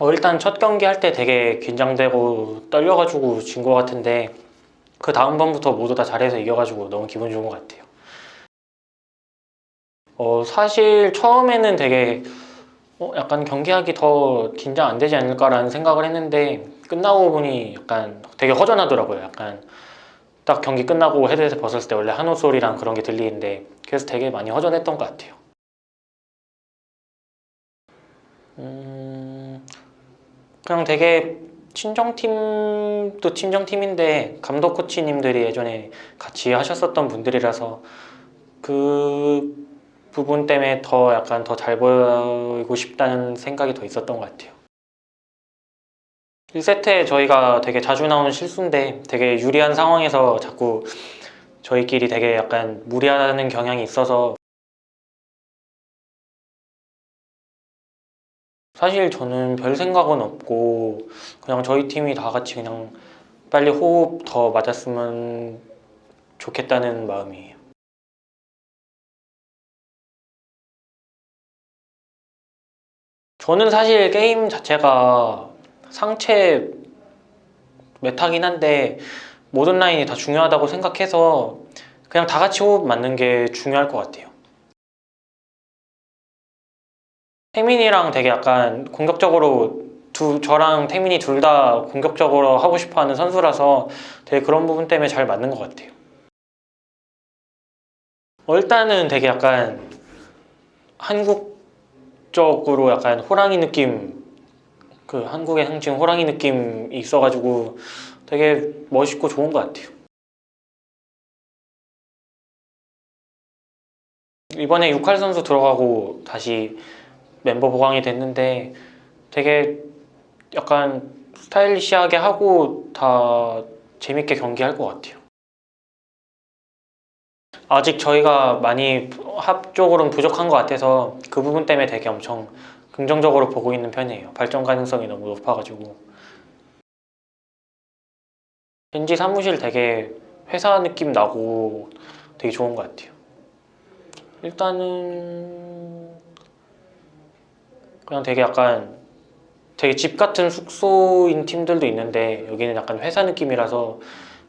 어, 일단 첫 경기 할 때 되게 긴장되고 떨려가지고 진 것 같은데 그 다음 번부터 모두 다 잘해서 이겨가지고 너무 기분 좋은 것 같아요. 어, 사실 처음에는 되게 어, 약간 경기하기 더 긴장 안 되지 않을까라는 생각을 했는데 끝나고 보니 약간 되게 허전하더라고요. 약간 딱 경기 끝나고 헤드셋 벗었을 때 원래 한호 소리랑 그런 게 들리는데 그래서 되게 많이 허전했던 것 같아요. 음, 그냥 되게 친정팀도 친정팀인데 감독 코치님들이 예전에 같이 하셨었던 분들이라서 그 부분 때문에 더 약간 더 잘 보이고 싶다는 생각이 더 있었던 것 같아요. 1세트에 저희가 되게 자주 나오는 실수인데 되게 유리한 상황에서 자꾸 저희끼리 되게 약간 무리하는 경향이 있어서 사실 저는 별 생각은 없고 그냥 저희 팀이 다 같이 그냥 빨리 호흡 더 맞았으면 좋겠다는 마음이에요. 저는 사실 게임 자체가 상체 메타긴 한데 모든 라인이 다 중요하다고 생각해서 그냥 다 같이 호흡 맞는 게 중요할 것 같아요. 태민이랑 되게 약간 공격적으로 두 저랑 태민이 둘 다 공격적으로 하고 싶어하는 선수라서 되게 그런 부분 때문에 잘 맞는 것 같아요. 어, 일단은 되게 약간 한국적으로 약간 호랑이 느낌 그 한국의 상징 호랑이 느낌이 있어가지고 되게 멋있고 좋은 것 같아요. 이번에 육할 선수 들어가고 다시 멤버 보강이 됐는데 되게 약간 스타일리시하게 하고 다 재밌게 경기할 것 같아요. 아직 저희가 많이 합적으로는 부족한 것 같아서 그 부분 때문에 되게 엄청 긍정적으로 보고 있는 편이에요. 발전 가능성이 너무 높아가지고. 겐지 사무실 되게 회사 느낌 나고 되게 좋은 것 같아요. 일단은 그냥 되게 약간 되게 집 같은 숙소인 팀들도 있는데 여기는 약간 회사 느낌이라서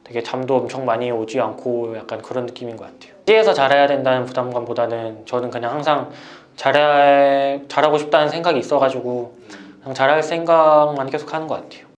되게 잠도 엄청 많이 오지 않고 약간 그런 느낌인 것 같아요. 시에서 잘해야 된다는 부담감보다는 저는 그냥 항상 잘해, 잘하고 싶다는 생각이 있어가지고 그냥 잘할 생각만 계속 하는 것 같아요.